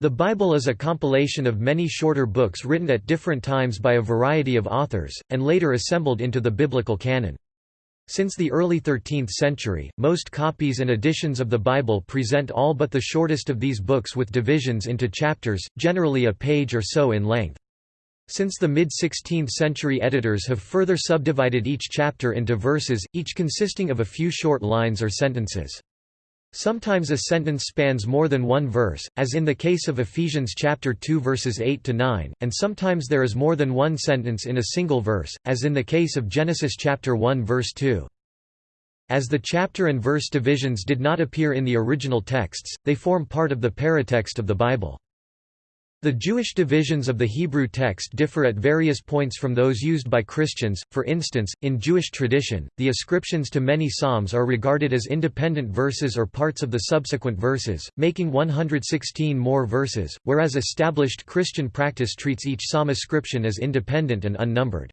The Bible is a compilation of many shorter books written at different times by a variety of authors, and later assembled into the biblical canon. Since the early 13th century, most copies and editions of the Bible present all but the shortest of these books with divisions into chapters, generally a page or so in length. Since the mid-16th century editors have further subdivided each chapter into verses, each consisting of a few short lines or sentences. Sometimes a sentence spans more than one verse, as in the case of Ephesians chapter 2 verses 8 to 9, and sometimes there is more than one sentence in a single verse, as in the case of Genesis chapter 1 verse 2. As the chapter and verse divisions did not appear in the original texts, they form part of the paratext of the Bible. The Jewish divisions of the Hebrew text differ at various points from those used by Christians, for instance, in Jewish tradition, the ascriptions to many psalms are regarded as independent verses or parts of the subsequent verses, making 116 more verses, whereas established Christian practice treats each psalm ascription as independent and unnumbered.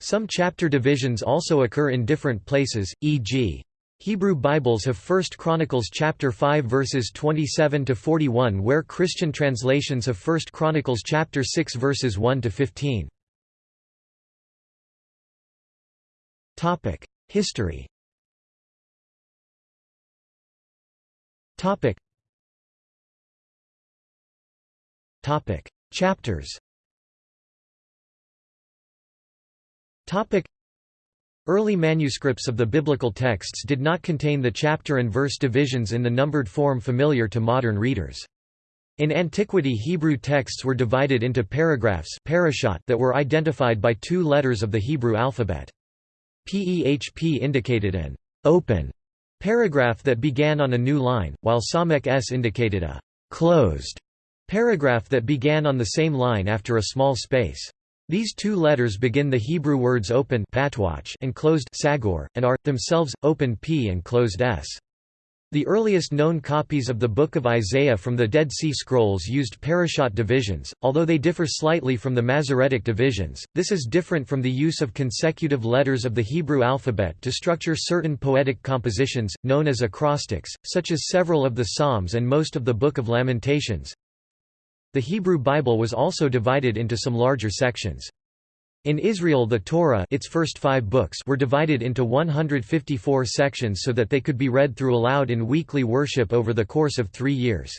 Some chapter divisions also occur in different places, e.g. Hebrew Bibles have 1 Chronicles chapter 5 verses 27 to 41 where Christian translations have 1 Chronicles chapter 6 verses 1 to 15. Topic: History. Topic. Topic: Chapters. Topic: Early manuscripts of the biblical texts did not contain the chapter and verse divisions in the numbered form familiar to modern readers. In antiquity Hebrew texts were divided into paragraphs that were identified by two letters of the Hebrew alphabet. PEHP indicated an open paragraph that began on a new line, while Samek S indicated a closed paragraph that began on the same line after a small space. These two letters begin the Hebrew words open and closed sagor, and are, themselves, open p and closed s. The earliest known copies of the Book of Isaiah from the Dead Sea Scrolls used parashot divisions, although they differ slightly from the Masoretic divisions. This is different from the use of consecutive letters of the Hebrew alphabet to structure certain poetic compositions, known as acrostics, such as several of the Psalms and most of the Book of Lamentations. The Hebrew Bible was also divided into some larger sections. In Israel the Torah its first five books were divided into 154 sections so that they could be read through aloud in weekly worship over the course of three years.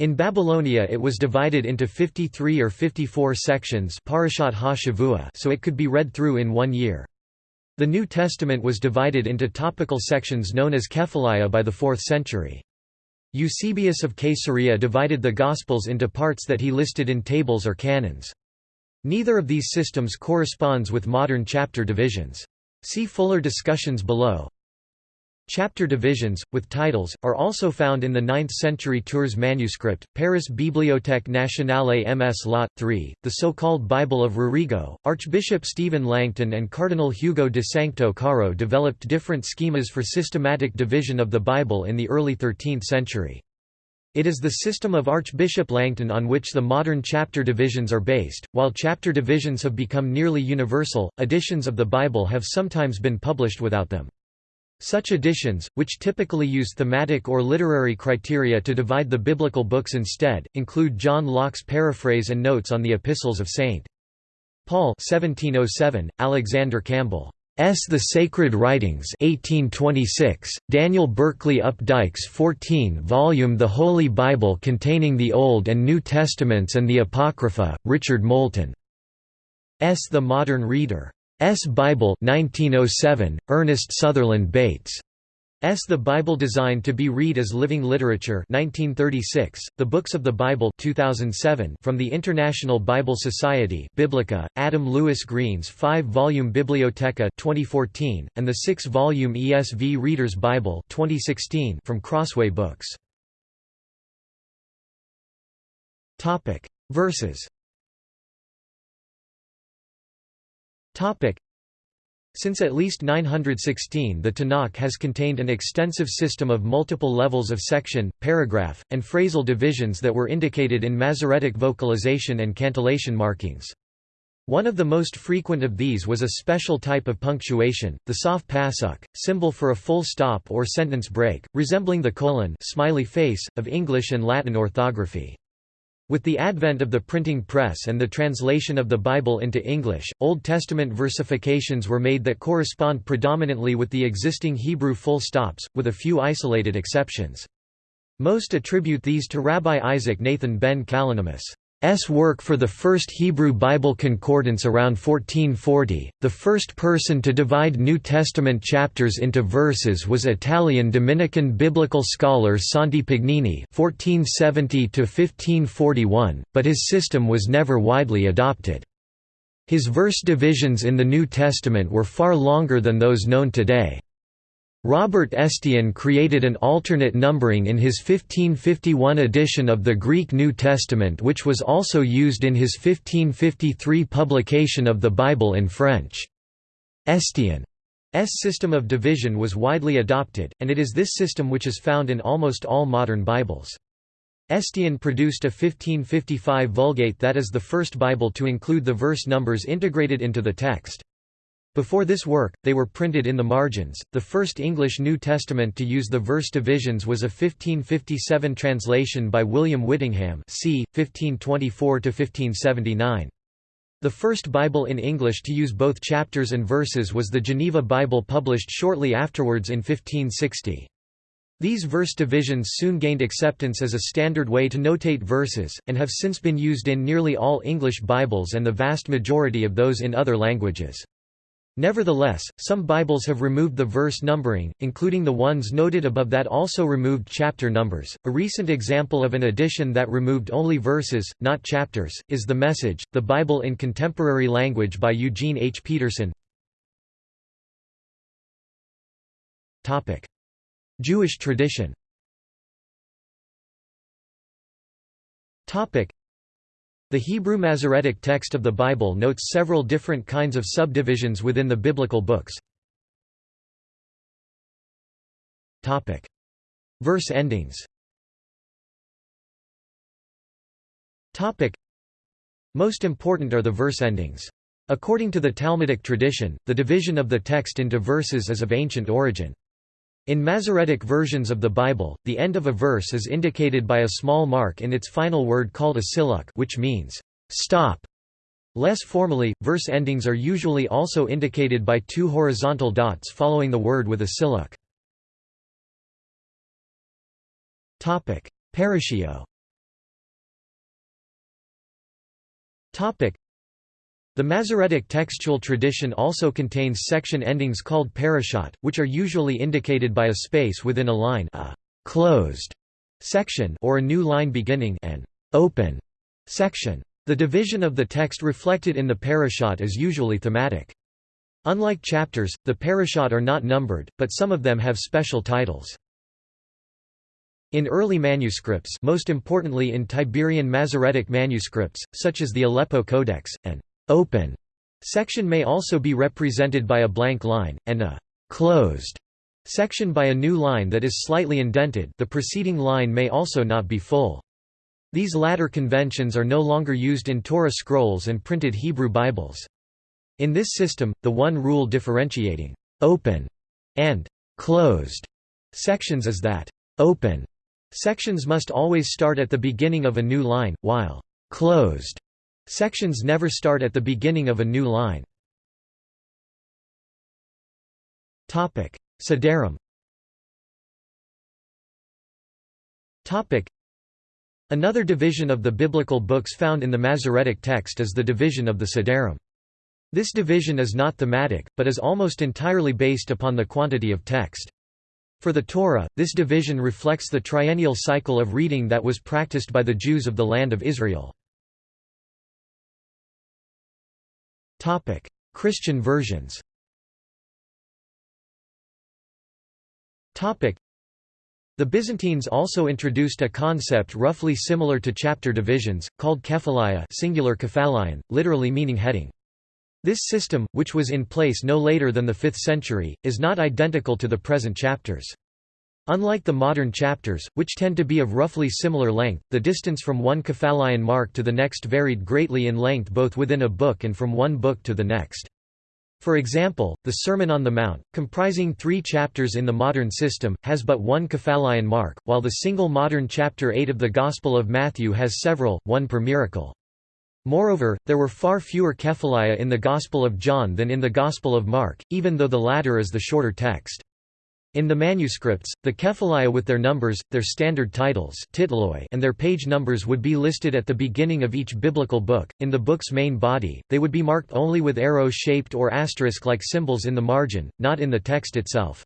In Babylonia it was divided into 53 or 54 sections so it could be read through in one year. The New Testament was divided into topical sections known as Kephalia by the 4th century. Eusebius of Caesarea divided the Gospels into parts that he listed in tables or canons. Neither of these systems corresponds with modern chapter divisions. See fuller discussions below. Chapter divisions, with titles, are also found in the 9th century Tours manuscript, Paris Bibliothèque Nationale MS Lat 3, the so-called Bible of Rorigo. Archbishop Stephen Langton and Cardinal Hugo de Sancto Caro developed different schemas for systematic division of the Bible in the early 13th century. It is the system of Archbishop Langton on which the modern chapter divisions are based. While chapter divisions have become nearly universal, editions of the Bible have sometimes been published without them. Such editions, which typically use thematic or literary criteria to divide the biblical books instead, include John Locke's paraphrase and notes on the epistles of St. Paul 1707, Alexander Campbell. S. The Sacred Writings 1826, Daniel Berkeley Updike's 14-volume The Holy Bible containing the Old and New Testaments and the Apocrypha, Richard Moulton. S. The Modern Reader. S. Bible 1907, Ernest Sutherland Bates. S. The Bible Designed to be Read as Living Literature 1936, The Books of the Bible 2007 from the International Bible Society Biblica, Adam Lewis Greene's five-volume Bibliotheca 2014, and the six-volume ESV Reader's Bible 2016 from Crossway Books. Verses Since at least 916 the Tanakh has contained an extensive system of multiple levels of section, paragraph, and phrasal divisions that were indicated in Masoretic vocalization and cantillation markings. One of the most frequent of these was a special type of punctuation, the sof pasuk, symbol for a full stop or sentence break, resembling the colon smiley face, of English and Latin orthography. With the advent of the printing press and the translation of the Bible into English, Old Testament versifications were made that correspond predominantly with the existing Hebrew full stops, with a few isolated exceptions. Most attribute these to Rabbi Isaac Nathan ben Kalonymus. S. work for the first Hebrew Bible concordance around 1440. The first person to divide New Testament chapters into verses was Italian Dominican biblical scholar Santi Pagnini (1470–1541), but his system was never widely adopted. His verse divisions in the New Testament were far longer than those known today. Robert Estienne created an alternate numbering in his 1551 edition of the Greek New Testament which was also used in his 1553 publication of the Bible in French. Estienne's system of division was widely adopted, and it is this system which is found in almost all modern Bibles. Estienne produced a 1555 Vulgate that is the first Bible to include the verse numbers integrated into the text. Before this work, they were printed in the margins. The first English New Testament to use the verse divisions was a 1557 translation by William Whittingham, c. 1524 to 1579. The first Bible in English to use both chapters and verses was the Geneva Bible published shortly afterwards in 1560. These verse divisions soon gained acceptance as a standard way to notate verses, and have since been used in nearly all English Bibles and the vast majority of those in other languages. Nevertheless, some Bibles have removed the verse numbering, including the ones noted above that also removed chapter numbers. A recent example of an edition that removed only verses, not chapters, is The Message, the Bible in Contemporary Language by Eugene H. Peterson. Topic: Jewish tradition. Topic: the Hebrew Masoretic text of the Bible notes several different kinds of subdivisions within the biblical books. Topic. Verse endings Topic. Most important are the verse endings. According to the Talmudic tradition, the division of the text into verses is of ancient origin. In Masoretic versions of the Bible, the end of a verse is indicated by a small mark in its final word called a silluq which means, stop. Less formally, verse endings are usually also indicated by two horizontal dots following the word with a silluq. Paratio the Masoretic textual tradition also contains section endings called parashot, which are usually indicated by a space within a line a closed section or a new line beginning an open section. The division of the text reflected in the parashot is usually thematic. Unlike chapters, the parashot are not numbered, but some of them have special titles. In early manuscripts most importantly in Tiberian Masoretic manuscripts, such as the Aleppo Codex, and open section may also be represented by a blank line, and a closed section by a new line that is slightly indented the preceding line may also not be full. These latter conventions are no longer used in Torah scrolls and printed Hebrew Bibles. In this system, the one rule differentiating open and closed sections is that open sections must always start at the beginning of a new line, while closed Sections never start at the beginning of a new line. Sedarim Another division of the biblical books found in the Masoretic text is the division of the Sedarim. This division is not thematic, but is almost entirely based upon the quantity of text. For the Torah, this division reflects the triennial cycle of reading that was practiced by the Jews of the land of Israel. Christian versions The Byzantines also introduced a concept roughly similar to chapter divisions, called kephalia singular kephalion, literally meaning heading. This system, which was in place no later than the 5th century, is not identical to the present chapters. Unlike the modern chapters, which tend to be of roughly similar length, the distance from one kephalion mark to the next varied greatly in length both within a book and from one book to the next. For example, the Sermon on the Mount, comprising three chapters in the modern system, has but one Kephalion mark, while the single modern chapter 8 of the Gospel of Matthew has several, one per miracle. Moreover, there were far fewer Kephalia in the Gospel of John than in the Gospel of Mark, even though the latter is the shorter text. In the manuscripts, the Kephalia with their numbers, their standard titles and their page numbers would be listed at the beginning of each biblical book. In the book's main body, they would be marked only with arrow-shaped or asterisk-like symbols in the margin, not in the text itself.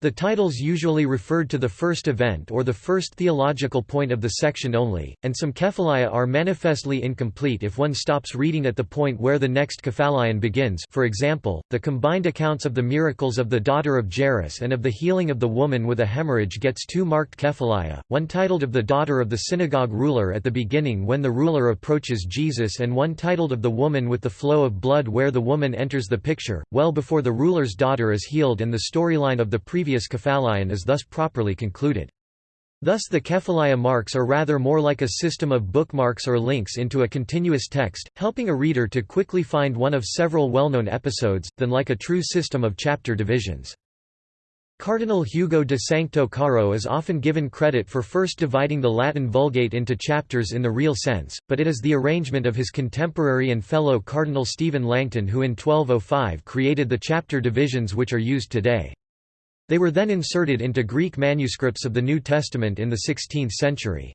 The titles usually referred to the first event or the first theological point of the section only, and some Kephalia are manifestly incomplete if one stops reading at the point where the next Kephalion begins for example, the combined accounts of the miracles of the daughter of Jairus and of the healing of the woman with a hemorrhage gets two marked Kephalia, one titled of the daughter of the synagogue ruler at the beginning when the ruler approaches Jesus and one titled of the woman with the flow of blood where the woman enters the picture, well before the ruler's daughter is healed and the storyline of the previous previous Kephalion is thus properly concluded. Thus the Kephalia marks are rather more like a system of bookmarks or links into a continuous text, helping a reader to quickly find one of several well-known episodes, than like a true system of chapter divisions. Cardinal Hugo de Sancto Caro is often given credit for first dividing the Latin Vulgate into chapters in the real sense, but it is the arrangement of his contemporary and fellow Cardinal Stephen Langton who in 1205 created the chapter divisions which are used today. They were then inserted into Greek manuscripts of the New Testament in the 16th century.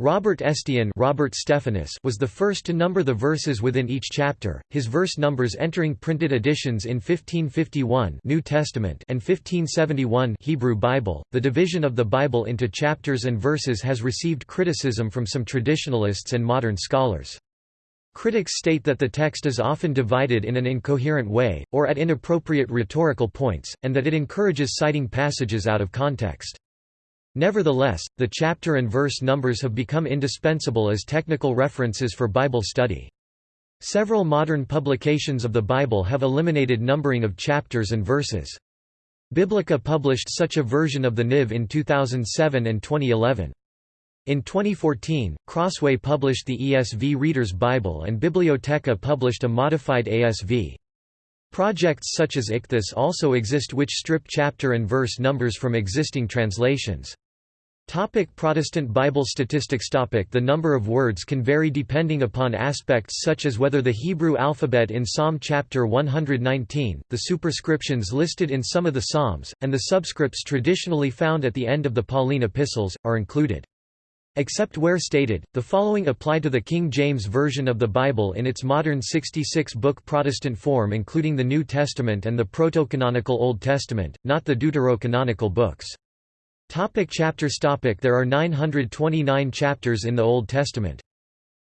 Robert Estienne Robert Stephanus was the first to number the verses within each chapter, his verse numbers entering printed editions in 1551 New Testament and 1571 Hebrew Bible. The division of the Bible into chapters and verses has received criticism from some traditionalists and modern scholars. Critics state that the text is often divided in an incoherent way, or at inappropriate rhetorical points, and that it encourages citing passages out of context. Nevertheless, the chapter and verse numbers have become indispensable as technical references for Bible study. Several modern publications of the Bible have eliminated numbering of chapters and verses. Biblica published such a version of the NIV in 2007 and 2011. In 2014, Crossway published the ESV Reader's Bible and Bibliotheca published a modified ASV. Projects such as Ichthus also exist which strip chapter and verse numbers from existing translations. Topic Protestant Bible statistics topic The number of words can vary depending upon aspects such as whether the Hebrew alphabet in Psalm chapter 119, the superscriptions listed in some of the Psalms, and the subscripts traditionally found at the end of the Pauline epistles, are included. Except where stated, the following apply to the King James Version of the Bible in its modern 66-book Protestant form including the New Testament and the proto-canonical Old Testament, not the deuterocanonical books. Topic chapters topic There are 929 chapters in the Old Testament.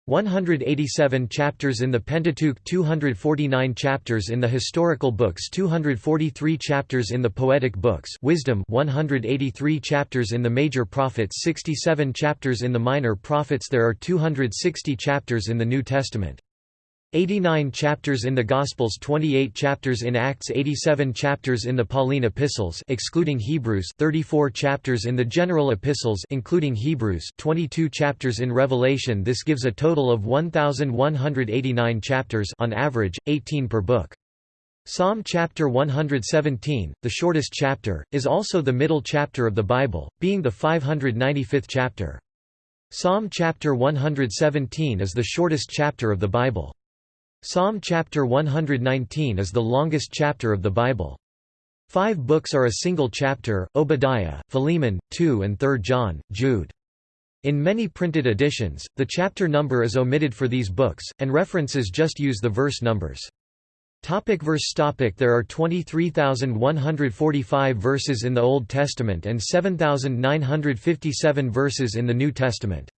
187 chapters in the Pentateuch 249 chapters in the historical books 243 chapters in the poetic books Wisdom 183 chapters in the major prophets 67 chapters in the minor prophets. There are 260 chapters in the New Testament 89 chapters in the Gospels 28 chapters in Acts 87 chapters in the Pauline epistles excluding Hebrews 34 chapters in the general epistles including Hebrews 22 chapters in Revelation This gives a total of 1189 chapters on average 18 per book Psalm chapter 117, the shortest chapter, is also the middle chapter of the Bible, being the 595th chapter. Psalm chapter 117 is the shortest chapter of the Bible. Psalm chapter 119 is the longest chapter of the Bible. Five books are a single chapter, Obadiah, Philemon, 2 and 3 John, Jude. In many printed editions, the chapter number is omitted for these books, and references just use the verse numbers. Topic verse topic There are 23,145 verses in the Old Testament and 7,957 verses in the New Testament.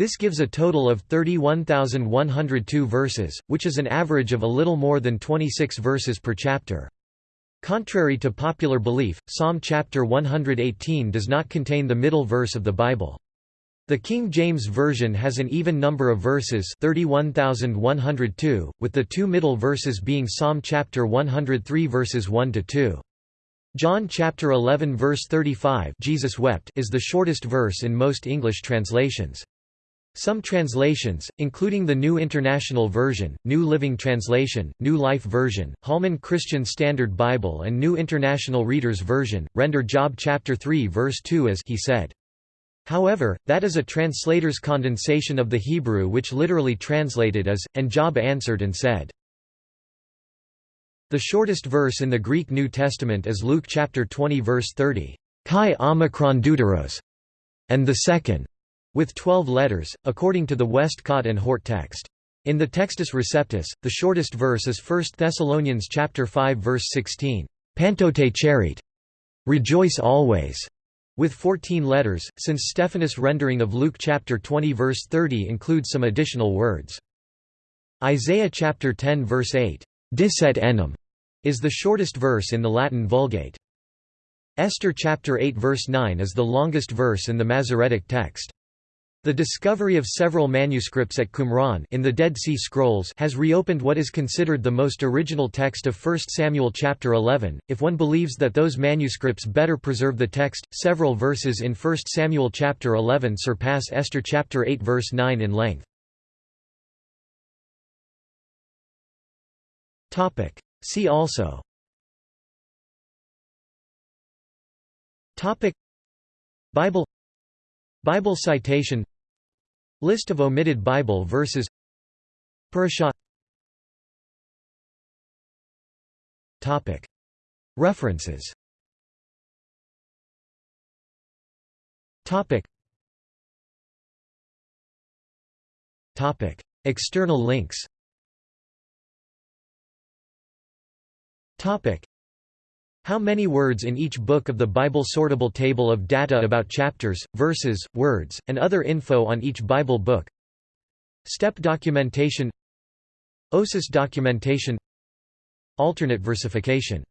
This gives a total of 31,102 verses, which is an average of a little more than 26 verses per chapter. Contrary to popular belief, Psalm chapter 118 does not contain the middle verse of the Bible. The King James Version has an even number of verses 31,102, with the two middle verses being Psalm chapter 103 verses 1 to 2. John chapter 11 verse 35 Jesus wept is the shortest verse in most English translations. Some translations, including the New International Version, New Living Translation, New Life Version, Holman Christian Standard Bible and New International Reader's Version, render Job chapter 3 verse 2 as he said. However, that is a translator's condensation of the Hebrew which literally translated as, and Job answered and said. The shortest verse in the Greek New Testament is Luke chapter 20 verse 30, Chi omicron deuteros, and the second, with 12 letters, according to the Westcott and Hort text. In the Textus Receptus, the shortest verse is 1 Thessalonians chapter 5 verse 16, Pantote charit, rejoice always, with 14 letters, since Stephanus' rendering of Luke chapter 20 verse 30 includes some additional words. Isaiah chapter 10 verse 8, Diset enim, is the shortest verse in the Latin Vulgate. Esther chapter 8 verse 9 is the longest verse in the Masoretic text. The discovery of several manuscripts at Qumran in the Dead Sea Scrolls has reopened what is considered the most original text of 1 Samuel chapter 11. If one believes that those manuscripts better preserve the text, several verses in 1 Samuel chapter 11 surpass Esther chapter 8 verse 9 in length. Topic: See also Topic Bible Bible citation List of omitted Bible verses Parashah Topic References Topic Topic External links Topic how many words in each book of the Bible sortable table of data about chapters, verses, words, and other info on each Bible book? Step documentation. OSIS documentation. Alternate versification